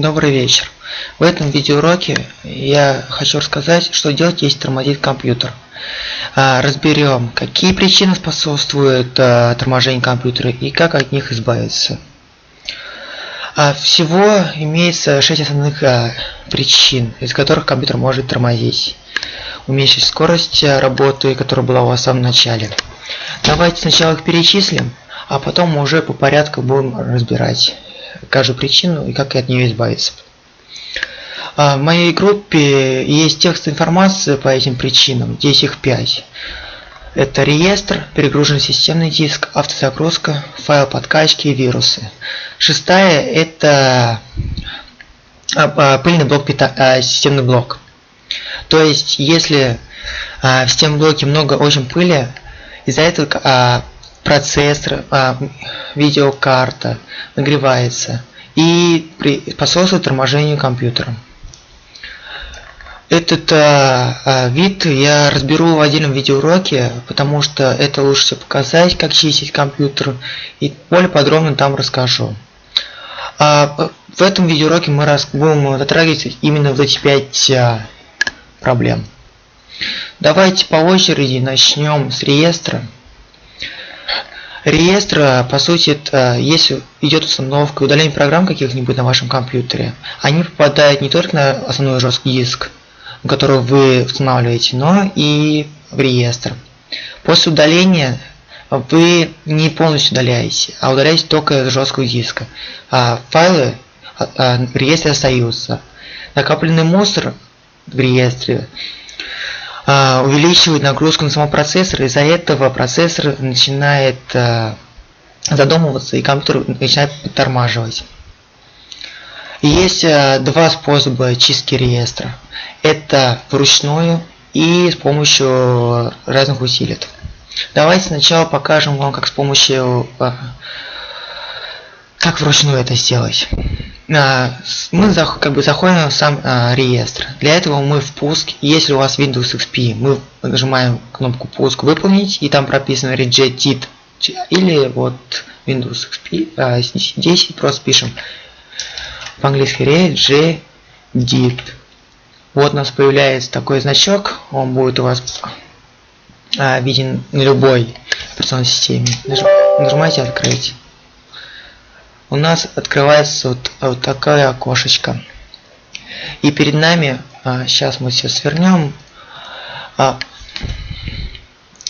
Добрый вечер. В этом видеоуроке я хочу рассказать, что делать, если тормозит компьютер. А, разберем, какие причины способствуют а, торможению компьютера и как от них избавиться. А, всего имеется 6 основных причин, из которых компьютер может тормозить. Уменьшить скорость работы, которая была у вас в самом начале. Давайте сначала их перечислим, а потом уже по порядку будем разбирать каждую причину и как от нее избавиться. А, в моей группе есть текст информации по этим причинам, здесь их 5. Это реестр, перегруженный системный диск, автозагрузка, файл подкачки и вирусы. Шестая это а, а, пыльный блок, системный блок. То есть, если в системном блоке много очень пыли, из-за этого процессор, а, видеокарта нагревается и способствует торможению компьютера. Этот а, а, вид я разберу в отдельном видеоуроке, потому что это лучше всего показать, как чистить компьютер, и более подробно там расскажу. А, в этом видеоуроке мы раз, будем затрагивать именно вот эти пять а, проблем. Давайте по очереди начнем с реестра. Реестр, по сути, это, если идет установка удаление программ каких-нибудь на вашем компьютере, они попадают не только на основной жесткий диск, который вы устанавливаете, но и в реестр. После удаления вы не полностью удаляете, а удаляете только с жесткого диска. А файлы а, а, в реестре остаются. Накопленный мусор в реестре увеличивает нагрузку на самого процессора, из-за этого процессор начинает а, задумываться и компьютер начинает подтормаживать. Есть а, два способа чистки реестра. Это вручную и с помощью разных усилий. Давайте сначала покажем вам, как с помощью как вручную это сделать. А, мы как бы заходим в сам а, реестр. Для этого мы в пуск, если у вас Windows XP, мы нажимаем кнопку пуск выполнить, и там прописано rejected, или вот Windows XP 10, просто пишем по-английски rejected. Вот у нас появляется такой значок, он будет у вас а, виден на любой операционной системе. Нажимайте открыть у нас открывается вот, вот такое окошечко. И перед нами, а, сейчас мы все свернем, а,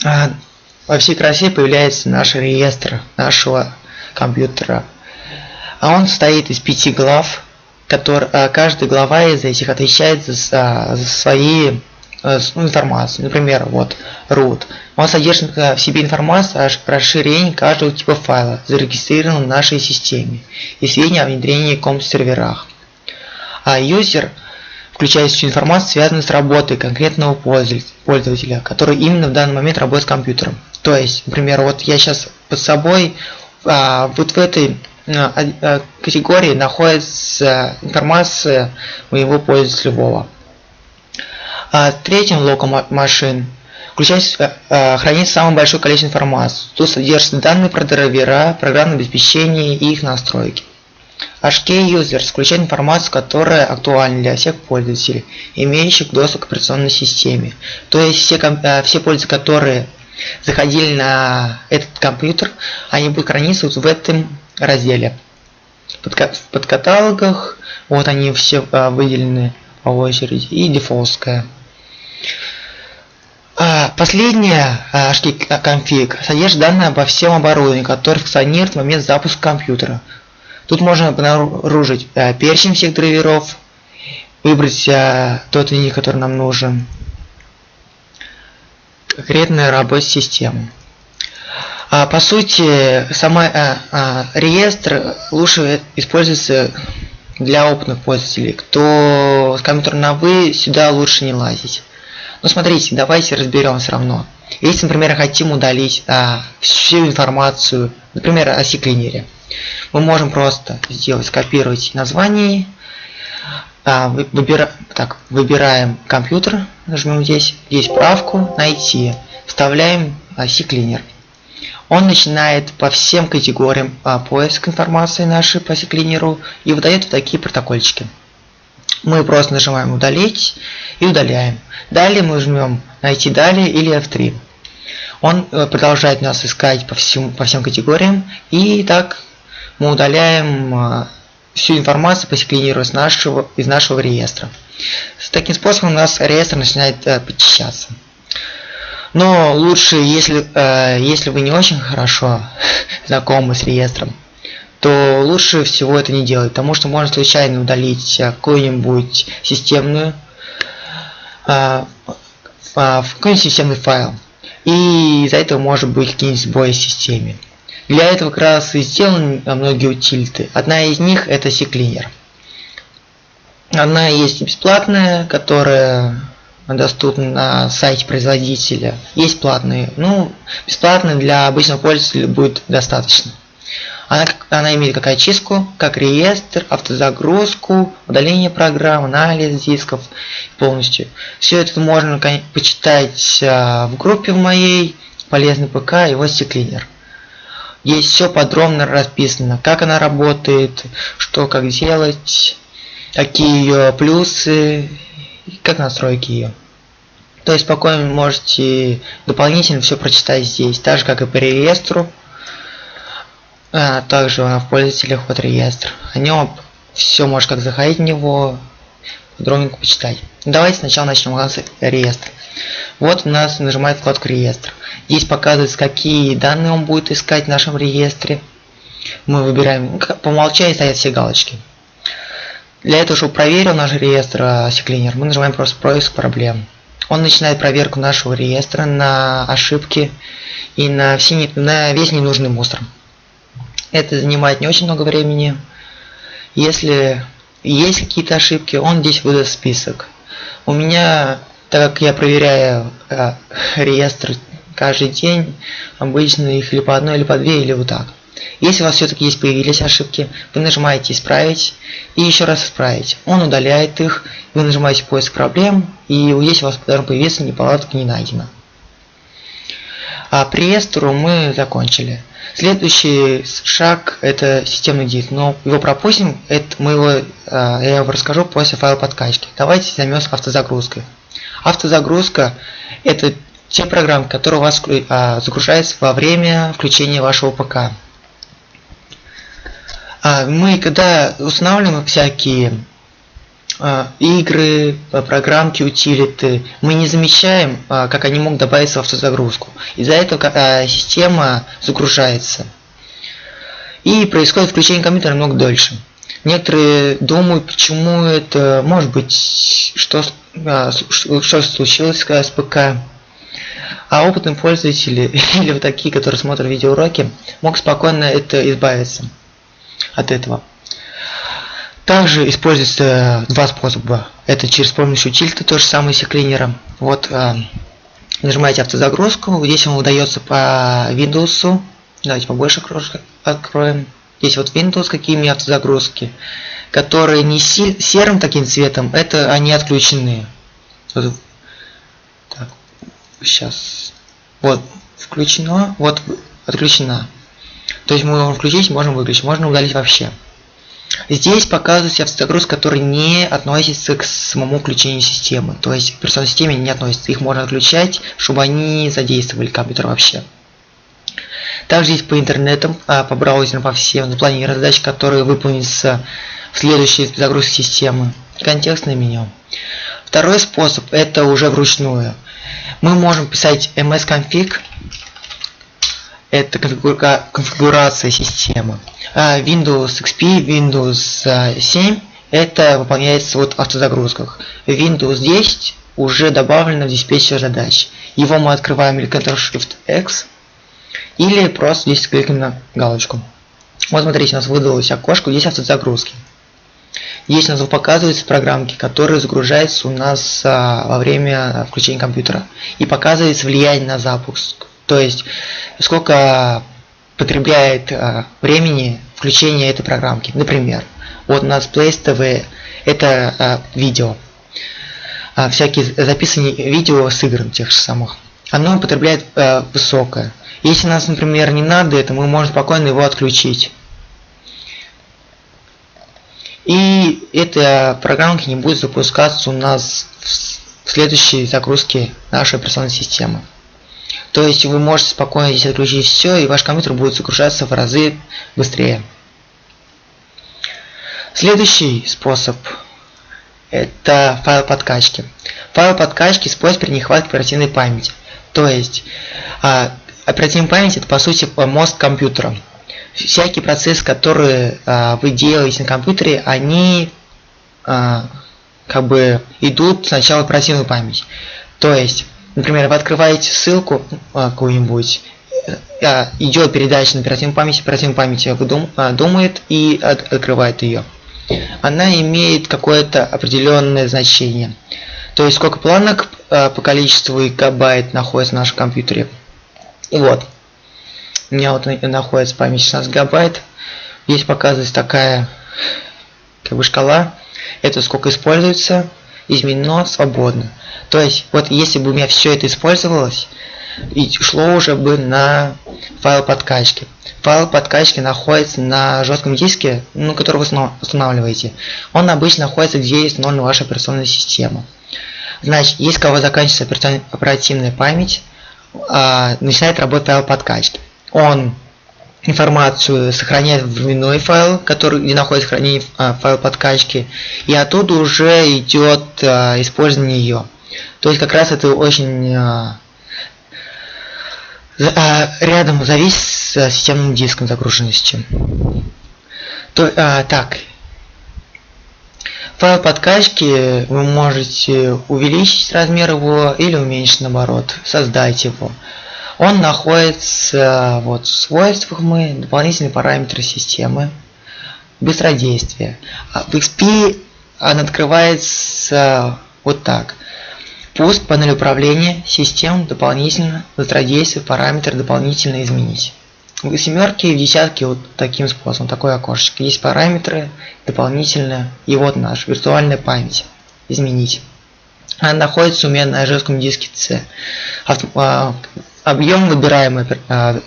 а, во всей красе появляется наш реестр нашего компьютера. А он состоит из пяти глав, который, а, каждая глава из этих отвечает за, за свои Э, ну, информацию. Например, вот root. Он содержит в себе информацию о расширении каждого типа файла, зарегистрированного в нашей системе, и сведения о внедрении комп-серверах. А user включает всю информацию, связанную с работой конкретного пользователя, который именно в данный момент работает с компьютером. То есть, например, вот я сейчас под собой а, вот в этой а, а, категории находится информация моего пользователя Вова. А третьим блоком машин включается, а, хранится самое большое количество информации. Тут содержатся данные про драйвера, программное обеспечение и их настройки. HK Users включает информацию, которая актуальна для всех пользователей, имеющих доступ к операционной системе. То есть все, а, все пользователи, которые заходили на этот компьютер, они будут храниться вот в этом разделе. Под, в подкаталогах, вот они все выделены по очереди, и дефолтская. А, последняя HT конфиг содержит данные обо всем оборудовании, которое функционирует в момент запуска компьютера. Тут можно обнаружить а, перечень всех драйверов, выбрать а, тот линий, который нам нужен, конкретная работа системы. А, по сути, сама а, а, реестр лучше используется для опытных пользователей. Кто с компьютером на вы, сюда лучше не лазить. Ну смотрите, давайте разберем все равно. Если, например, хотим удалить а, всю информацию, например, о C-клинере, мы можем просто сделать, скопировать название, а, выбира, так, выбираем компьютер, нажмем здесь, здесь правку, найти, вставляем а, C-клинер. Он начинает по всем категориям а, поиск информации нашей по секлинеру и выдает вот такие протокольчики. Мы просто нажимаем удалить и удаляем. Далее мы жмем найти далее или F3. Он э, продолжает нас искать по всем, по всем категориям и так мы удаляем а, всю информацию по секвениру из нашего, из нашего реестра. С таким способом у нас реестр начинает э, почищаться. Но лучше, если, э, если вы не очень хорошо знакомы с реестром, то лучше всего это не делать, потому что можно случайно удалить какую-нибудь системную, э, э, какой-нибудь системный файл. И из-за этого может быть какие-нибудь сбои в системе. Для этого как раз и сделаны многие утилиты. Одна из них это CCleaner. Она есть бесплатная, которая доступна на сайте производителя. Есть платные. Ну, бесплатные для обычного пользователя будет достаточно. Она, она имеет как очистку, как реестр, автозагрузку, удаление программ, анализ дисков полностью. Все это можно почитать а, в группе в моей полезный ПК и вот CCleaner. Здесь все подробно расписано, как она работает, что как делать, какие ее плюсы, как настройки ее. То есть спокойно можете дополнительно все прочитать здесь, так же как и по реестру. А также в пользователях вот реестр. О нем все может как заходить в него, подробненько почитать. Давайте сначала начнем с реестр. Вот у нас нажимает вкладку реестр. Здесь показывается, какие данные он будет искать в нашем реестре. Мы выбираем, по умолчанию стоят все галочки. Для этого, чтобы проверил наш реестр Secliner, мы нажимаем просто поиск проблем. Он начинает проверку нашего реестра на ошибки и на, все, на весь ненужный мусор. Это занимает не очень много времени. Если есть какие-то ошибки, он здесь выдаст список. У меня так как я проверяю э, реестр каждый день, обычно их или по одной, или по две, или вот так. Если у вас все-таки есть появились ошибки, вы нажимаете «Исправить» и еще раз «Исправить». Он удаляет их, вы нажимаете «Поиск проблем», и здесь у вас должен появиться неполадка не найдено. А при реестру мы закончили. Следующий шаг это системный диск, но его пропустим, это мы его, э, я вам расскажу после файла подкачки. Давайте займемся автозагрузкой. Автозагрузка – это те программы, которые у вас а, загружаются во время включения вашего ПК. А, мы когда устанавливаем всякие игры, программки, утилиты, мы не замечаем, а, как они могут добавиться в автозагрузку. Из-за этого а, система загружается. И происходит включение компьютера намного дольше. Некоторые думают, почему это может быть, что, а, что случилось с ПК. А опытные пользователи или вот такие, которые смотрят видеоуроки, могут спокойно это избавиться от этого. Также используется два способа. Это через помощью тильта, то же самое секлинера. Вот э, нажимаете автозагрузку, здесь вам удается по Windows. Давайте побольше откроем. Здесь вот Windows какими автозагрузки, которые не серым таким цветом, это они отключены. Вот, так, сейчас. Вот, включено, вот отключена. То есть мы можем включить, можем выключить, можно удалить вообще. Здесь показывается автозагрузка, который не относится к самому включению системы. То есть к операционной системе не относится. Их можно отключать, чтобы они задействовали компьютер вообще. Также есть по интернетам, а, по браузерам, по всем запланированные задачи, которые выполнятся в следующей загрузке системы. Контекстное меню. Второй способ это уже вручную. Мы можем писать msconfig, это конфигурация системы. А Windows XP, Windows 7 это выполняется вот автозагрузках. Windows 10 уже добавлено в диспетчер задач. Его мы открываем или Ctrl-Shift-X или просто здесь кликаем на галочку. Вот смотрите, у нас выдалось окошко, здесь автозагрузки. Здесь у нас показываются программки, которые загружаются у нас а, во время включения компьютера. И показывается влияние на запуск. То есть, сколько потребляет а, времени включение этой программки. Например, вот у нас Place TV, это а, видео. А, всякие записанные видео с игр тех же самых. Оно потребляет а, высокое. Если нас, например, не надо это, мы можем спокойно его отключить. И эта программка не будет запускаться у нас в следующей загрузке нашей операционной системы. То есть вы можете спокойно здесь отключить все, и ваш компьютер будет загружаться в разы быстрее. Следующий способ это файл подкачки. Файл подкачки использует при нехватке оперативной памяти. То есть а, оперативная память это по сути мозг компьютера. Всякие процессы, которые а, вы делаете на компьютере, они а, как бы идут сначала в оперативную память. То есть, например, вы открываете ссылку а, какую-нибудь, а, идет передача на оперативную память, оперативная память дум, а, думает и от, открывает ее. Она имеет какое-то определенное значение. То есть сколько планок по количеству гигабайт находится в нашем компьютере. И вот. У меня вот находится память 16 гигабайт. Здесь показывается такая как бы шкала это сколько используется, изменено свободно. То есть, вот если бы у меня все это использовалось, и шло уже бы на файл подкачки. Файл подкачки находится на жестком диске, ну, который вы устанавливаете. Он обычно находится, где есть ноль ваша операционная система. Значит, если у кого заканчивается оперативная память, а, начинает работать файл подкачки. Он информацию сохраняет в временной файл, который, где находится хранение а, файл подкачки, и оттуда уже идет а, использование ее. То есть как раз это очень а, а, рядом зависит с системным диском загруженности. То, а, так, файл подкачки вы можете увеличить размер его или уменьшить наоборот, создать его. Он находится вот в свойствах мы, дополнительные параметры системы, быстродействие. А в XP он открывается вот так. Пуск, панель управления, систем, дополнительно, быстродействие, параметры дополнительно изменить. В семерке и в десятке вот таким способом, такое окошечко. Есть параметры, дополнительно, и вот наш виртуальная память. Изменить. Она находится у меня на жестком диске C. А, объем выбираемый э,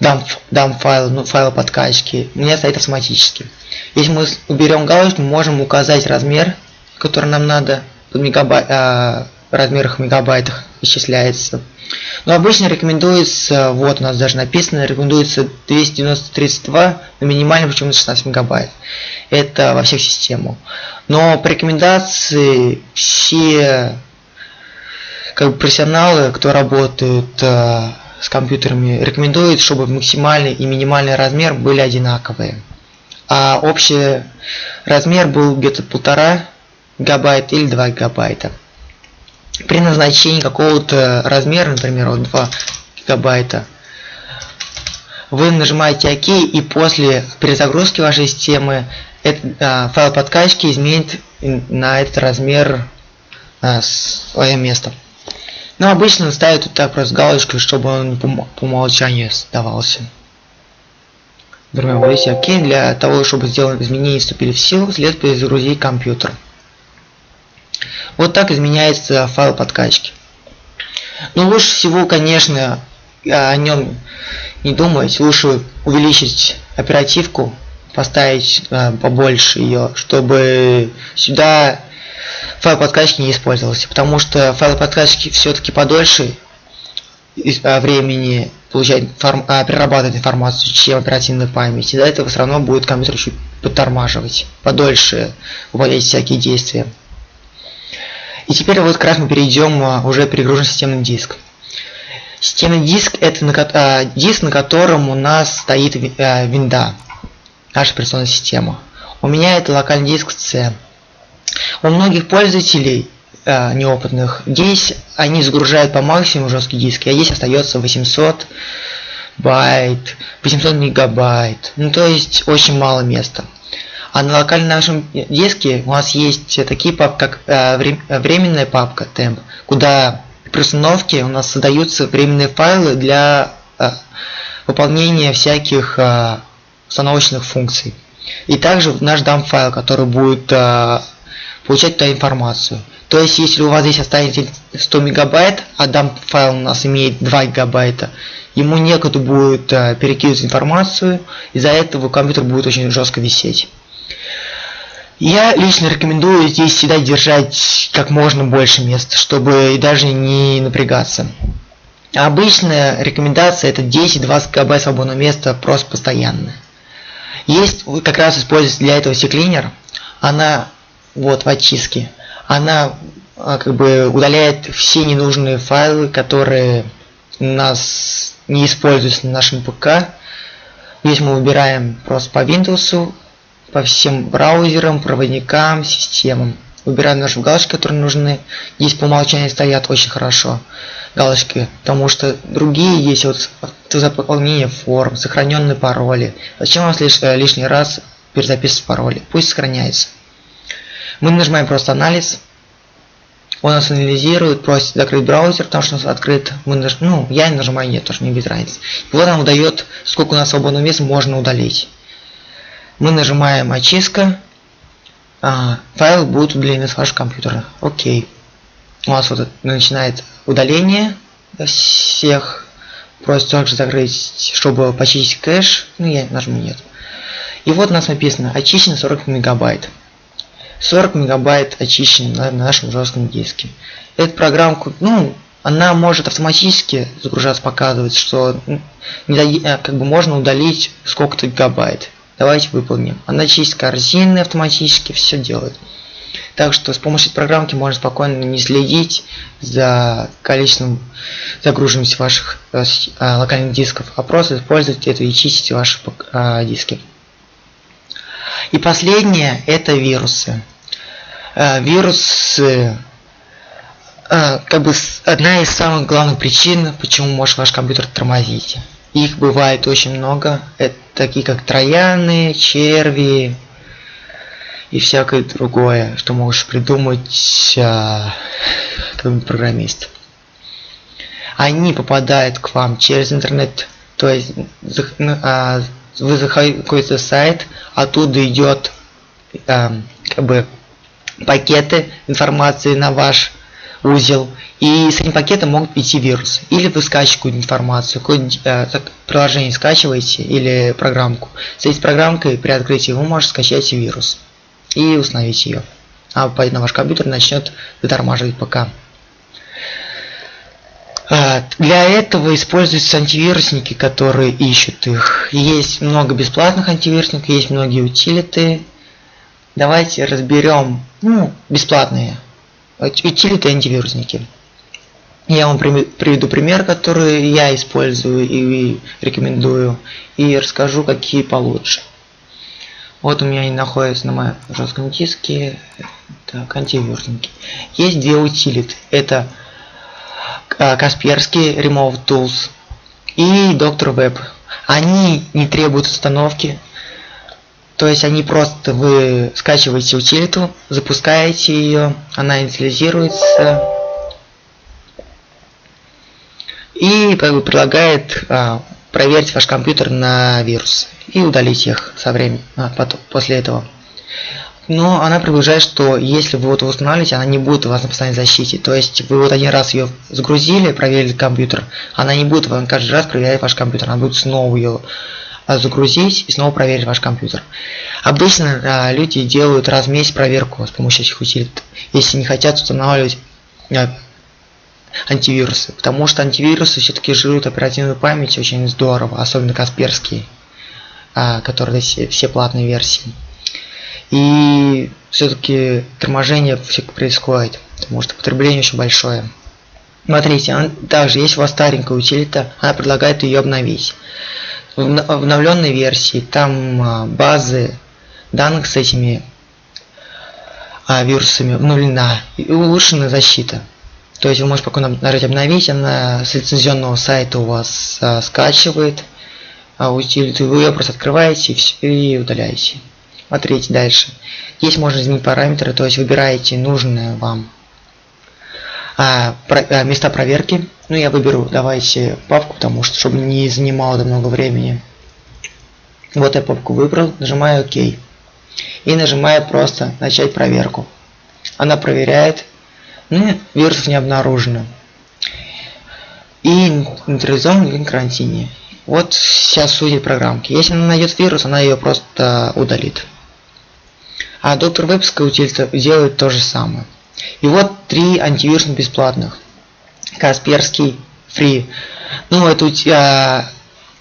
дам, дам файл, ну, файл подкачки, меня стоит автоматически. Если мы уберем галочку, можем указать размер, который нам надо, в мегабай, э, размерах мегабайтах исчисляется. Но обычно рекомендуется, вот у нас даже написано, рекомендуется 290-32, но минимально почему 16 мегабайт. Это во всех системах. Но по рекомендации все как бы профессионалы, кто работают э, с компьютерами, рекомендуют, чтобы максимальный и минимальный размер были одинаковые. А общий размер был где-то полтора гигабайта или 2 гигабайта. При назначении какого-то размера, например, вот 2 гигабайта, вы нажимаете ОК и после перезагрузки вашей системы этот, а, файл подкачки изменит на этот размер а, свое место. Но обычно ставят вот так просто галочку, чтобы он по, умолчанию сдавался. Например, вводите ОК. Для того, чтобы сделать изменения вступили в силу, следует перезагрузить компьютер. Вот так изменяется файл подкачки. Но ну, лучше всего, конечно, о нем не думать. Лучше увеличить оперативку, поставить э, побольше ее, чтобы сюда файл подкачки не использовался, потому что файл подкачки все-таки подольше а, времени получать а, перерабатывать информацию, чем оперативная память. Из-за этого все равно будет компьютер чуть подтормаживать, подольше выполнять всякие действия. И теперь вот как раз мы перейдем а, уже перегружен системный диск. Системный диск это на, а, диск, на котором у нас стоит а, винда, наша операционная система. У меня это локальный диск C. У многих пользователей э, неопытных здесь они загружают по максимуму жесткий диск, а здесь остается 800 байт, 800 мегабайт. Ну то есть очень мало места. А на локальном нашем диске у нас есть такие папки, как э, временная папка temp, куда при установке у нас создаются временные файлы для э, выполнения всяких э, установочных функций. И также наш дам файл, который будет э, получать туда информацию. То есть, если у вас здесь останется 100 мегабайт, а дам файл у нас имеет 2 гигабайта, ему некуда будет э, перекидывать информацию, из-за этого компьютер будет очень жестко висеть. Я лично рекомендую здесь всегда держать как можно больше места, чтобы даже не напрягаться. Обычная рекомендация это 10-20 гигабайт свободного места просто постоянно. Есть как раз используется для этого C-Cleaner. Она вот в очистке. Она а, как бы удаляет все ненужные файлы, которые нас не используются на нашем ПК. Здесь мы выбираем просто по Windows, по всем браузерам, проводникам, системам. Выбираем наши галочки, которые нужны. Здесь по умолчанию стоят очень хорошо галочки, потому что другие есть вот заполнение форм, сохраненные пароли. Зачем вам лиш, э, лишний раз перезаписывать пароли? Пусть сохраняется. Мы нажимаем просто анализ. Он нас анализирует, просит закрыть браузер, потому что у нас открыт. Мы наж... Ну, я нажимаю нет, тоже не без разницы. И вот нам выдает, сколько у нас свободного места можно удалить. Мы нажимаем очистка. А, файл будет удален с вашего компьютера. Окей. У нас вот начинает удаление всех. Просит также закрыть, чтобы почистить кэш. Ну, я нажму нет. И вот у нас написано очищено 40 мегабайт. 40 мегабайт очищены на нашем жестком диске. Эту программку, ну, она может автоматически загружаться, показывать, что не, э, как бы можно удалить сколько-то гигабайт. Давайте выполним. Она чистит корзины автоматически, все делает. Так что с помощью программки можно спокойно не следить за количеством загруженности ваших э, э, локальных дисков, а просто использовать это и чистить ваши э, диски. И последнее это вирусы. Э, вирусы э, как бы одна из самых главных причин, почему может ваш компьютер тормозить. Их бывает очень много. Это такие как трояны, черви и всякое другое, что можешь придумать а, как программист. Они попадают к вам через интернет, то есть а, вы заходите какой-то сайт, оттуда идет э, как бы пакеты информации на ваш узел, и с этим пакетом могут идти вирусы. Или вы скачиваете информацию, какое э, приложение скачиваете или программку. С этой программкой при открытии вы можете скачать вирус и установить ее. А на ваш компьютер начнет вытормаживать ПК. А, для этого используются антивирусники, которые ищут их. Есть много бесплатных антивирусников, есть многие утилиты. Давайте разберем ну, бесплатные утилиты антивирусники. Я вам приведу пример, который я использую и рекомендую, и расскажу, какие получше. Вот у меня они находятся на моем жестком диске. Так, антивирусники. Есть две утилиты. Это Касперский Remove Tools и Доктор Web. Они не требуют установки, то есть они просто вы скачиваете утилиту, запускаете ее, она инициализируется. И как бы предлагает а, проверить ваш компьютер на вирус и удалить их со временем а, потом, после этого но она предполагает, что если вы вот устанавливаете, она не будет у вас на постоянной защите. То есть вы вот один раз ее загрузили, проверили компьютер, она не будет вам каждый раз проверять ваш компьютер, она будет снова ее а, загрузить и снова проверить ваш компьютер. Обычно а, люди делают раз в месяц проверку с помощью этих утилит, если не хотят устанавливать а, антивирусы, потому что антивирусы все-таки жируют оперативную память очень здорово, особенно Касперские, а, которые все, все платные версии. И все-таки торможение все происходит, потому что потребление очень большое. Смотрите, он, также есть у вас старенькая утилита, она предлагает ее обновить. В обновленной версии там а, базы данных с этими а, вирусами обновлена и улучшена защита. То есть вы можете спокойно нажать обновить, она с лицензионного сайта у вас а, скачивает а утилиту, вы ее просто открываете и, все, и удаляете. Смотрите дальше. Здесь можно изменить параметры, то есть выбираете нужное вам а, про, а, места проверки. Ну, я выберу, давайте папку, потому что, чтобы не занимало много времени. Вот я папку выбрал, нажимаю ОК. И нажимаю просто начать проверку. Она проверяет, ну, вирусов не обнаружено. И нейтрализован в карантине. Вот сейчас суть программки. Если она найдет вирус, она ее просто удалит. А доктор Вебская утилита делает то же самое. И вот три антивируса бесплатных. Касперский, Free. Ну, это у тебя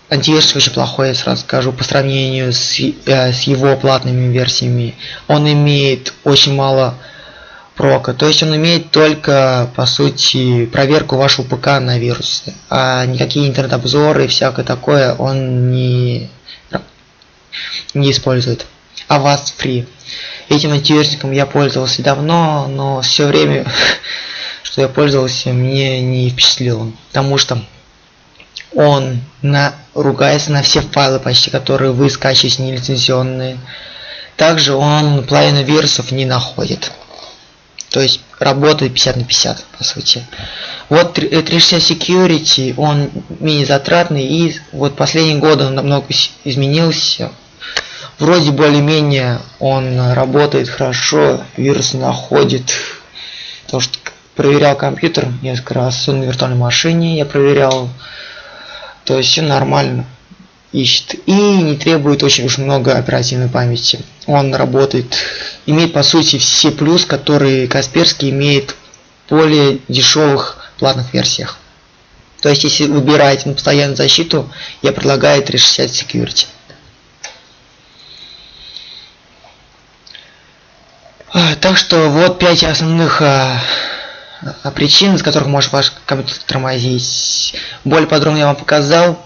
антивирус очень плохой, я сразу скажу, по сравнению с, э, с его платными версиями. Он имеет очень мало прока. То есть он имеет только, по сути, проверку вашего ПК на вирусы. А никакие интернет-обзоры и всякое такое он не, не использует. А вас free. Этим антивирусником я пользовался давно, но все время, что я пользовался, мне не впечатлило. Потому что он на, ругается на все файлы почти, которые вы скачиваете нелицензионные. Также он половину вирусов не находит. То есть работает 50 на 50, по сути. Вот 360 Security, он менее затратный, и вот последние годы он намного изменился вроде более-менее он работает хорошо, вирус находит. То, что проверял компьютер несколько раз, на виртуальной машине я проверял. То есть все нормально ищет и не требует очень уж много оперативной памяти. Он работает, имеет по сути все плюс, которые Касперский имеет в более дешевых платных версиях. То есть если выбираете на постоянную защиту, я предлагаю 360 Security. А, так что вот пять основных а, а, причин, из которых может ваш компьютер тормозить. Более подробно я вам показал.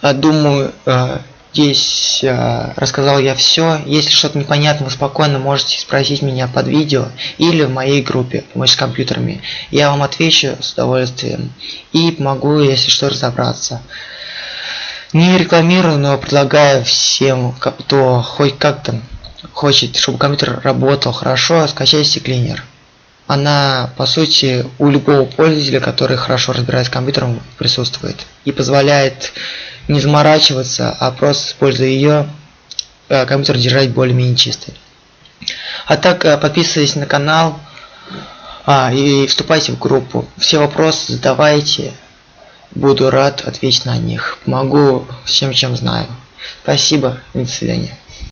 А, думаю, а, здесь а, рассказал я все. Если что-то непонятно, вы спокойно можете спросить меня под видео или в моей группе «Помочь с компьютерами». Я вам отвечу с удовольствием и помогу, если что, разобраться. Не рекламирую, но предлагаю всем, кто хоть как-то хочет, чтобы компьютер работал хорошо, скачайте Cleaner. Она, по сути, у любого пользователя, который хорошо разбирается с компьютером, присутствует. И позволяет не заморачиваться, а просто используя ее, э, компьютер держать более-менее чистый. А так, э, подписывайтесь на канал а, и вступайте в группу. Все вопросы задавайте. Буду рад ответить на них. Помогу всем, чем знаю. Спасибо и до свидания.